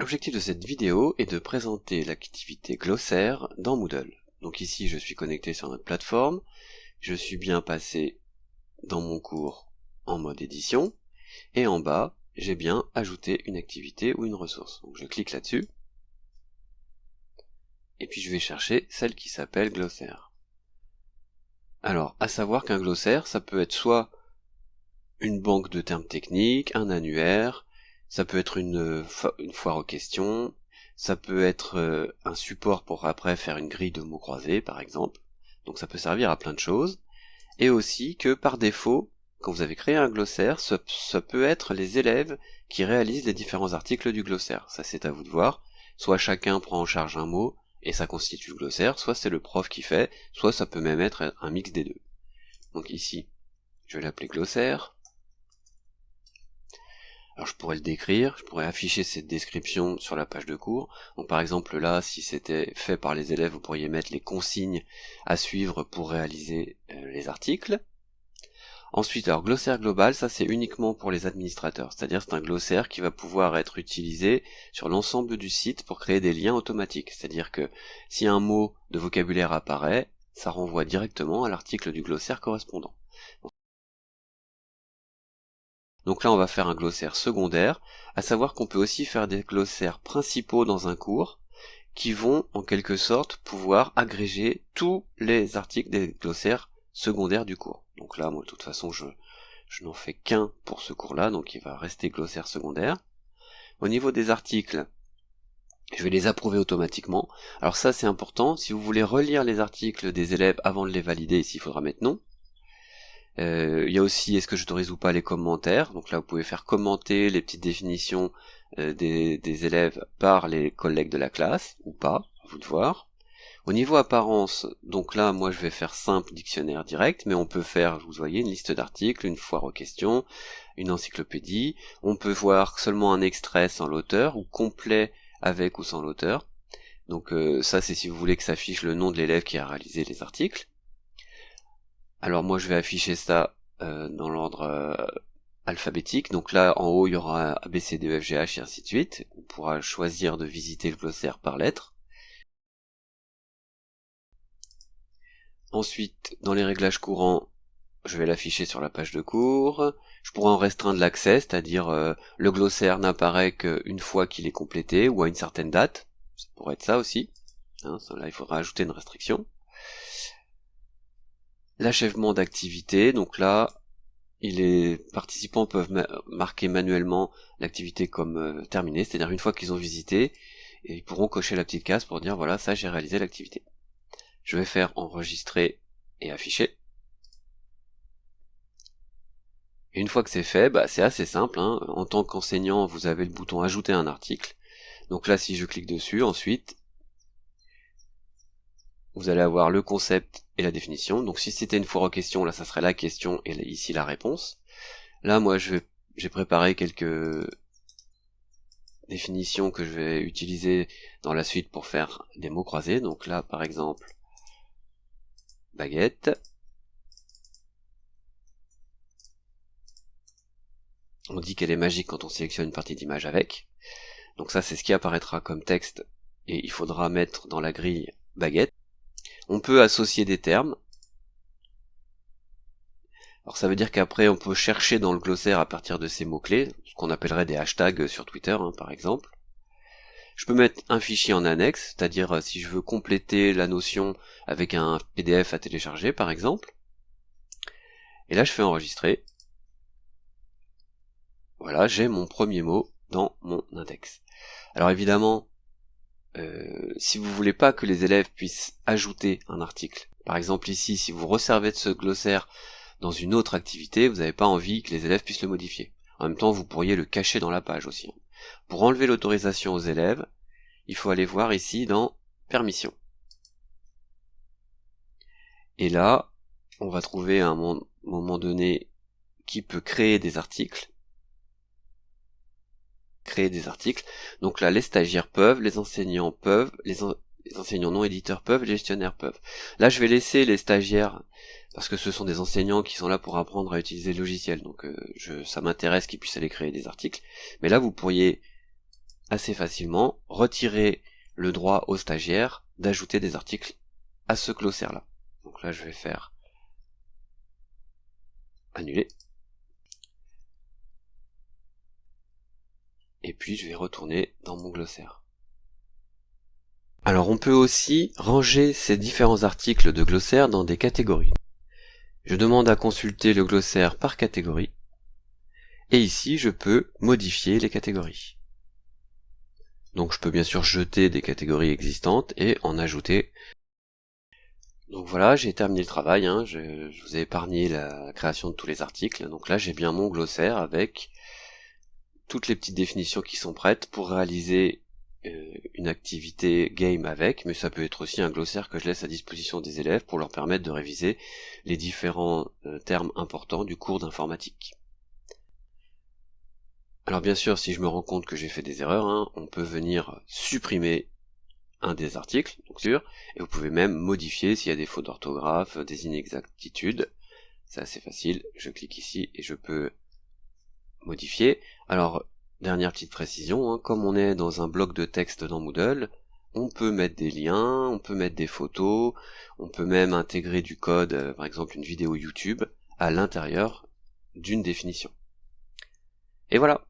L'objectif de cette vidéo est de présenter l'activité glossaire dans Moodle. Donc ici je suis connecté sur notre plateforme, je suis bien passé dans mon cours en mode édition, et en bas j'ai bien ajouté une activité ou une ressource. Donc je clique là-dessus, et puis je vais chercher celle qui s'appelle glossaire. Alors, à savoir qu'un glossaire, ça peut être soit une banque de termes techniques, un annuaire, ça peut être une, une foire aux questions, ça peut être euh, un support pour après faire une grille de mots croisés, par exemple. Donc ça peut servir à plein de choses. Et aussi que par défaut, quand vous avez créé un glossaire, ça, ça peut être les élèves qui réalisent les différents articles du glossaire. Ça c'est à vous de voir. Soit chacun prend en charge un mot, et ça constitue le glossaire, soit c'est le prof qui fait, soit ça peut même être un mix des deux. Donc ici, je vais l'appeler glossaire. Alors je pourrais le décrire, je pourrais afficher cette description sur la page de cours. Donc par exemple là, si c'était fait par les élèves, vous pourriez mettre les consignes à suivre pour réaliser euh, les articles. Ensuite, alors glossaire global, ça c'est uniquement pour les administrateurs, c'est-à-dire c'est un glossaire qui va pouvoir être utilisé sur l'ensemble du site pour créer des liens automatiques, c'est-à-dire que si un mot de vocabulaire apparaît, ça renvoie directement à l'article du glossaire correspondant. Donc là on va faire un glossaire secondaire, à savoir qu'on peut aussi faire des glossaires principaux dans un cours, qui vont en quelque sorte pouvoir agréger tous les articles des glossaires secondaires du cours. Donc là, moi, de toute façon, je, n'en fais qu'un pour ce cours-là, donc il va rester glossaire secondaire. Au niveau des articles, je vais les approuver automatiquement. Alors ça, c'est important. Si vous voulez relire les articles des élèves avant de les valider, ici, il faudra mettre non. Euh, il y a aussi est-ce que j'autorise ou pas les commentaires. Donc là, vous pouvez faire commenter les petites définitions euh, des, des, élèves par les collègues de la classe, ou pas, à vous de voir. Au niveau apparence, donc là, moi je vais faire simple dictionnaire direct, mais on peut faire, vous voyez, une liste d'articles, une foire aux questions, une encyclopédie. On peut voir seulement un extrait sans l'auteur, ou complet avec ou sans l'auteur. Donc euh, ça, c'est si vous voulez que ça affiche le nom de l'élève qui a réalisé les articles. Alors moi, je vais afficher ça euh, dans l'ordre euh, alphabétique. Donc là, en haut, il y aura A, E, et ainsi de suite. On pourra choisir de visiter le glossaire par lettre. Ensuite, dans les réglages courants, je vais l'afficher sur la page de cours. Je pourrais en restreindre l'accès, c'est-à-dire euh, le glossaire n'apparaît qu'une fois qu'il est complété ou à une certaine date. Ça pourrait être ça aussi. Hein, là, il faudra ajouter une restriction. L'achèvement d'activité, donc là, les participants peuvent marquer manuellement l'activité comme euh, terminée, c'est-à-dire une fois qu'ils ont visité, ils pourront cocher la petite case pour dire voilà, ça j'ai réalisé l'activité. Je vais faire enregistrer et afficher. Une fois que c'est fait, bah, c'est assez simple. Hein. En tant qu'enseignant, vous avez le bouton ajouter un article. Donc là, si je clique dessus, ensuite, vous allez avoir le concept et la définition. Donc si c'était une foire aux questions, là, ça serait la question et ici la réponse. Là, moi, j'ai préparé quelques définitions que je vais utiliser dans la suite pour faire des mots croisés. Donc là, par exemple, baguette. On dit qu'elle est magique quand on sélectionne une partie d'image avec. Donc ça c'est ce qui apparaîtra comme texte et il faudra mettre dans la grille baguette. On peut associer des termes. Alors ça veut dire qu'après on peut chercher dans le glossaire à partir de ces mots-clés, ce qu'on appellerait des hashtags sur Twitter hein, par exemple. Je peux mettre un fichier en annexe, c'est-à-dire euh, si je veux compléter la notion avec un PDF à télécharger par exemple. Et là je fais enregistrer. Voilà, j'ai mon premier mot dans mon index. Alors évidemment, euh, si vous voulez pas que les élèves puissent ajouter un article, par exemple ici, si vous resservez de ce glossaire dans une autre activité, vous n'avez pas envie que les élèves puissent le modifier. En même temps, vous pourriez le cacher dans la page aussi. Pour enlever l'autorisation aux élèves, il faut aller voir ici dans Permission. Et là, on va trouver à un moment donné qui peut créer des articles. Des articles. Donc là, les stagiaires peuvent, les enseignants peuvent, les, enseignants non éditeurs peuvent, les gestionnaires peuvent. Là, je vais laisser les stagiaires parce que ce sont des enseignants qui sont là pour apprendre à utiliser le logiciel. Donc euh, ça m'intéresse qu'ils puissent aller créer des articles. Mais là, vous pourriez assez facilement retirer le droit aux stagiaires d'ajouter des articles à ce glossaire là. Donc là je vais faire annuler. Et puis je vais retourner dans mon glossaire. Alors on peut aussi ranger ces différents articles de glossaire dans des catégories. Je demande à consulter le glossaire par catégorie. Et ici je peux modifier les catégories. Donc je peux bien sûr jeter des catégories existantes et en ajouter. Donc voilà, j'ai terminé le travail, hein. je, vous ai épargné la création de tous les articles. Donc là j'ai bien mon glossaire avec toutes les petites définitions qui sont prêtes pour réaliser euh, une activité game avec, mais ça peut être aussi un glossaire que je laisse à disposition des élèves pour leur permettre de réviser les différents euh, termes importants du cours d'informatique. Alors bien sûr, si je me rends compte que j'ai fait des erreurs, hein, on peut venir supprimer un des articles, donc sûr, et vous pouvez même modifier s'il y a des fautes d'orthographe, des inexactitudes. C'est assez facile, je clique ici et je peux modifier. Alors, dernière petite précision, hein, comme on est dans un bloc de texte dans Moodle, on peut mettre des liens, on peut mettre des photos, on peut même intégrer du code, euh, par exemple une vidéo YouTube, à l'intérieur d'une définition. Et voilà,